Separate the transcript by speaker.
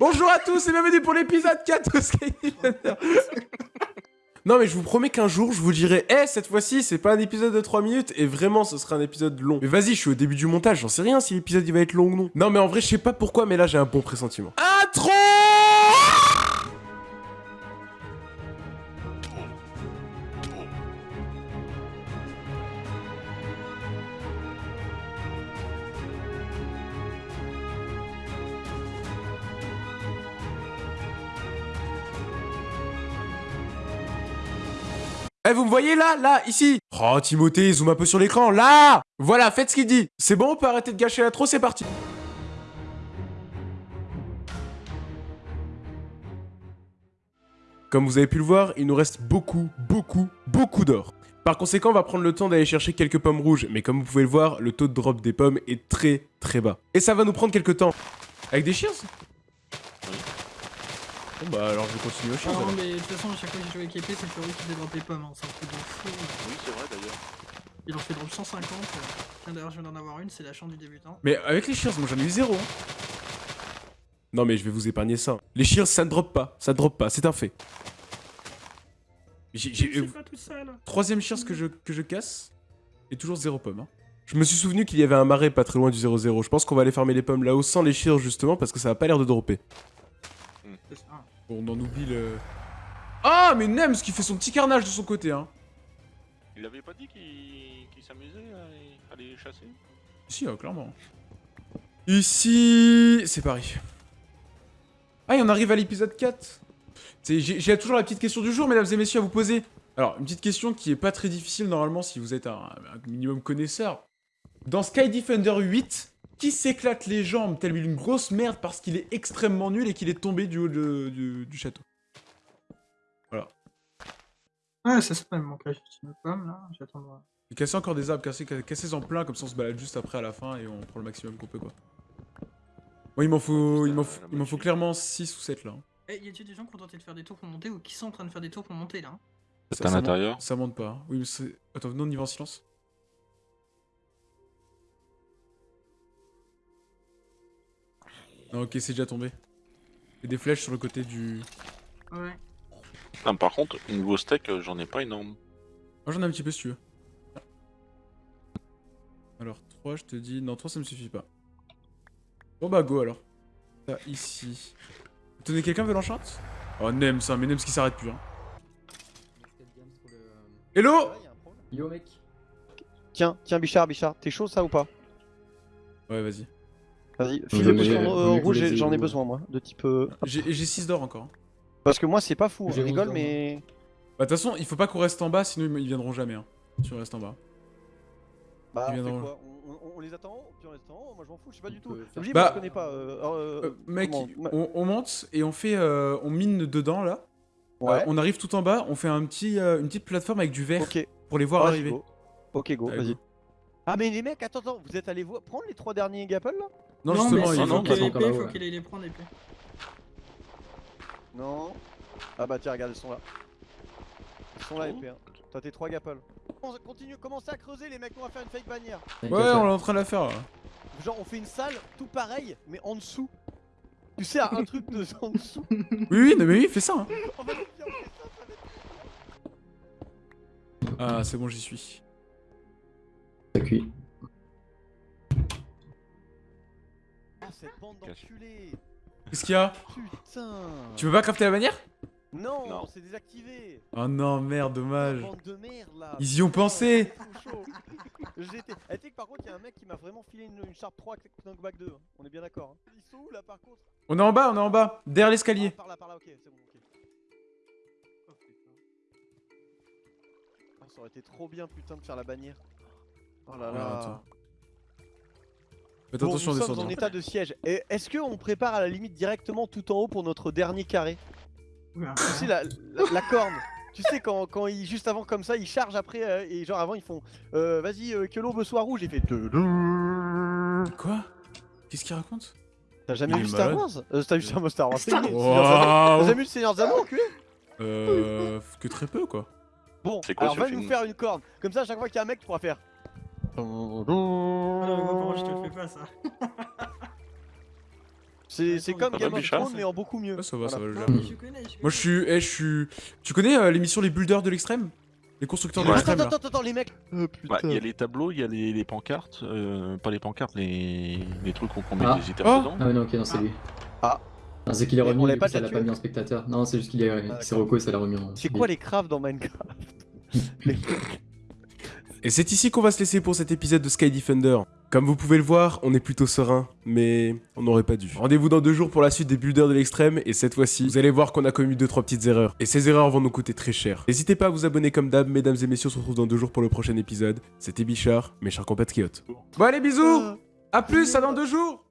Speaker 1: Bonjour à tous et bienvenue pour l'épisode 4 de Sky. Non mais je vous promets qu'un jour je vous dirai Eh cette fois-ci c'est pas un épisode de 3 minutes et vraiment ce sera un épisode long. Mais vas-y je suis au début du montage, j'en sais rien si l'épisode il va être long ou non. Non mais en vrai je sais pas pourquoi mais là j'ai un bon pressentiment. Intro Eh, vous me voyez là Là Ici? Oh, Timothée, zoom un peu sur l'écran, là Voilà, faites ce qu'il dit C'est bon, on peut arrêter de gâcher l'intro, c'est parti Comme vous avez pu le voir, il nous reste beaucoup, beaucoup, beaucoup d'or. Par conséquent, on va prendre le temps d'aller chercher quelques pommes rouges, mais comme vous pouvez le voir, le taux de drop des pommes est très, très bas. Et ça va nous prendre quelques temps. Avec des shears Bon bah alors je vais continuer au shears
Speaker 2: Non,
Speaker 1: alors.
Speaker 2: mais de toute façon, à chaque fois c'est Fleury qui les pommes. Hein. C'est un truc de fou.
Speaker 3: Oui, c'est vrai d'ailleurs.
Speaker 2: Il en fait drop 150. euh. Tiens, d'ailleurs, je viens d'en avoir une, c'est la chance du débutant.
Speaker 1: Mais avec les shears, moi j'en ai eu zéro. hein. Non mais je vais vous épargner ça. Les shears, ça ne drop pas. Ça ne drop pas, c'est un fait. J'ai...
Speaker 2: Je
Speaker 1: j'ai-
Speaker 2: suis pas tout seul.
Speaker 1: Troisième shears que je, que je casse. Et toujours zéro pomme. hein. Je me suis souvenu qu'il y avait un marais pas très loin du 0-0. Je pense qu'on va aller farmer les pommes là-haut sans les shears justement parce que ça a pas l'air de dropper.
Speaker 2: C'est ça.
Speaker 1: Bon, on en oublie le... Ah mais Nems qui fait son petit carnage de son côté hein.
Speaker 3: Il avait pas dit qu'il s'amusait à, les chasser?
Speaker 1: Si, euh, clairement. Ici, c'est Paris. Ah, et on arrive à l'épisode 4. C'est- J'ai j'ai toujours la petite question du jour, mesdames et messieurs, à vous poser. Alors, une petite question qui est pas très difficile normalement si vous êtes un, un minimum connaisseur. Dans Sky Defender 8, qui s'éclate les jambes telle une grosse merde parce qu'il est extrêmement nul et qu'il est tombé du haut de- du, du château?
Speaker 2: Ouais, ça s'appelle mon cache une pomme là. J'attends de voir.
Speaker 1: Casser encore des arbres, casser, casser en plein, comme ça on se balade juste après à la fin et on prend le maximum qu'on peut quoi. Moi il m'en faut, il m'en faut, il m'en faut clairement 6 ou 7 là. hein.
Speaker 2: Eh, y a-t-il des gens qui ont tenté de faire des tours pour monter ou qui sont en train de faire des tours pour monter là hein
Speaker 3: C'est à
Speaker 1: ça
Speaker 3: l'intérieur
Speaker 1: monte- Ça monte pas. Oui, mais c'est. Attends, non, on y va en silence. Non, ok, c'est déjà tombé. Il y a des flèches sur le côté du.
Speaker 2: Ouais.
Speaker 3: Par contre, niveau steak, euh, j'en ai pas énorme.
Speaker 1: Moi j'en ai un petit peu si tu veux. Alors, 3, je te dis. Non, 3 ça me suffit pas. Bon bah, go alors. Ça, ici. Tenez, quelqu'un veut l'enchant Oh, Nems, hein, mais Nems qui s'arrête plus. Hein. Hello?
Speaker 4: Yo mec.
Speaker 5: Tiens, tiens Bichard, Bichard, t'es chaud ça ou pas?
Speaker 1: Ouais, vas-y.
Speaker 5: Vas-y, file le rouge, j'en ai besoin moi, de type... euh,
Speaker 1: J'ai 6 d'or encore. Hein.
Speaker 5: Parce que moi c'est pas fou,
Speaker 4: J'ai
Speaker 5: on rigole mais...
Speaker 1: Bah, de toute façon, il faut pas qu'on reste en bas, sinon ils viendront jamais. Hein. Si on reste en bas.
Speaker 5: Bah on fait
Speaker 1: viendront.
Speaker 5: quoi on, on- on les attend en haut Puis on reste en haut Moi je m'en fous, je sais pas du tout.
Speaker 1: Bah-
Speaker 5: moi je connais pas. euh, euh,
Speaker 1: Euh, mec, on, on monte et on fait, euh, on mine dedans là.
Speaker 5: Ouais,
Speaker 1: Euh, on arrive tout en bas, on fait un petit, euh, une petite plateforme avec du verre pour les voir arriver.
Speaker 5: go. Ok go, vas-y. Ah mais les mecs, attends, attends, vous êtes allés voir... prendre les trois derniers Gapple là?
Speaker 1: Non,
Speaker 2: mais
Speaker 1: justement,
Speaker 2: c'est-
Speaker 1: ils
Speaker 3: non,
Speaker 2: faut qu'il ait
Speaker 4: ils sont encore
Speaker 2: l'épée,
Speaker 4: là,
Speaker 2: faut
Speaker 4: ouais.
Speaker 2: qu'il ait les prendre l'épée.
Speaker 5: Non. Ah bah tiens, regarde, ils sont là. Ils sont là
Speaker 3: Oh.
Speaker 5: épée. Hein. T'as tes trois Gapple. On continue, commencez à creuser les mecs, on va faire une fake bannière.
Speaker 1: Ouais, on est en train de la faire là.
Speaker 5: Genre on fait une salle tout pareil, mais en dessous. Tu sais, un truc de en dessous.
Speaker 1: Oui, oui, non, mais oui, fais ça. hein.
Speaker 5: On va le faire, on fait ça, ça va être-
Speaker 1: Ah, c'est bon, j'y suis.
Speaker 4: Ça cuit.
Speaker 5: Ah, cette bande d'enculés
Speaker 1: Qu'est-ce qu'il y a
Speaker 5: Putain
Speaker 1: Tu veux pas crafter la bannière
Speaker 5: Non,
Speaker 3: Non.
Speaker 5: c'est désactivé
Speaker 1: Oh non, merde, dommage.
Speaker 5: De merde là
Speaker 1: Ils y ont pensé.
Speaker 5: chaud. J'étais... Eh, tu par contre, il y a un mec qui m'a vraiment filé une, une Sharp 3 Knockback 2. hein. On est bien d'accord. Hein. Ils sont où là par contre?
Speaker 1: On est en bas, on est en bas, derrière
Speaker 5: Ah,
Speaker 1: l'escalier.
Speaker 5: Par là, par là, ok, c'est bon, ok. Oh, putain. Ah, ça aurait été trop bien, putain, de faire la bannière. Oh là là.
Speaker 1: attends. Faites
Speaker 5: Bon,
Speaker 1: attention en
Speaker 5: nous sommes en état de siège. Et Est-ce qu'on prépare à la limite directement tout en haut pour notre dernier carré
Speaker 2: Oula.
Speaker 5: Tu sais, la, la- la corne Tu sais, quand, quand ils, juste avant comme ça, ils chargent après, euh, et genre avant, ils font euh, Vas-y, euh, que l'aube soit rouge. Il fait.
Speaker 1: Quoi? Qu'est-ce qu'il raconte?
Speaker 5: T'as jamais vu Star. Wars? Euh, T'as vu Star Wars Star. T'as jamais vu le Seigneur des Anneaux, enculé?
Speaker 1: Euh. Que très peu quoi.
Speaker 5: Bon,
Speaker 3: quoi
Speaker 5: alors va
Speaker 3: film?
Speaker 5: nous faire une corne. Comme ça, à chaque fois qu'il y a un mec, tu pourras faire.
Speaker 2: Ah non, moi, par contre, je te le fais pas ça.
Speaker 5: C'est c'est comme Game of Thrones mais en beaucoup mieux.
Speaker 1: Ouais, ça va, ça
Speaker 5: Voilà.
Speaker 1: va, je
Speaker 2: Ah,
Speaker 1: gère.
Speaker 2: mais je connais, je
Speaker 1: Moi, je suis... eh, je suis... Tu connais euh, l'émission Les Builders de l'extrême? Les constructeurs de
Speaker 3: Ouais.
Speaker 1: L'extrême,
Speaker 5: attends, attends, attends, les mecs. Oh
Speaker 3: Ouais,
Speaker 5: putain.
Speaker 3: il y a les tableaux, il y a les, les pancartes, euh, pas les pancartes, les, les trucs qu'on met
Speaker 4: Ah.
Speaker 3: des
Speaker 1: Oh.
Speaker 3: intervenants.
Speaker 4: Ah ouais, non, ok, non, c'est lui.
Speaker 5: Ah.
Speaker 4: Non, c'est qu'il est
Speaker 5: Mais on
Speaker 4: revenu, coup, ça l'a pas mis en spectateur. Non, c'est juste qu'il est...
Speaker 5: Ah,
Speaker 4: c'est. Rocco, ça l'a remis en...
Speaker 5: C'est quoi les crafts dans Minecraft? Les-
Speaker 6: Et c'est ici qu'on va se laisser pour cet épisode de Sky Defender. Comme vous pouvez le voir, on est plutôt serein, mais on n'aurait pas dû. Rendez-vous dans deux jours pour la suite des builders de l'extrême, et cette fois-ci, vous allez voir qu'on a commis deux trois petites erreurs. Et ces erreurs vont nous coûter très cher. N'hésitez pas à vous abonner comme d'hab, mesdames et messieurs, on se retrouve dans deux jours pour le prochain épisode. C'était Bichard, mes chers compatriotes.
Speaker 1: Bon, allez, bisous. À plus, à dans deux jours